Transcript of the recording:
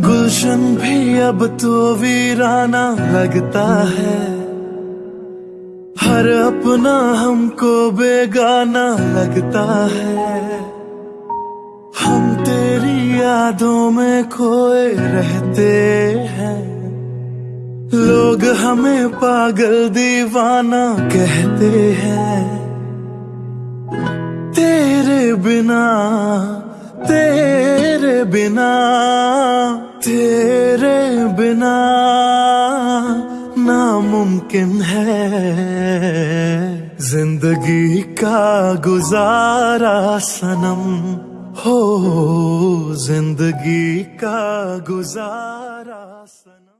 गुलशन भी अब तो वीराना लगता है। हर अपना हमको बेगाना लगता है। हम तेरी यादों में खोए रहते हैं। लोग हमें पागल दीवाना कहते हैं। तेरे बिना, तेरे बिना तेरे बिना नामुमकिन है। ज़िंदगी का गुजारा सनम हो ज़िंदगी का गुजारा सनम।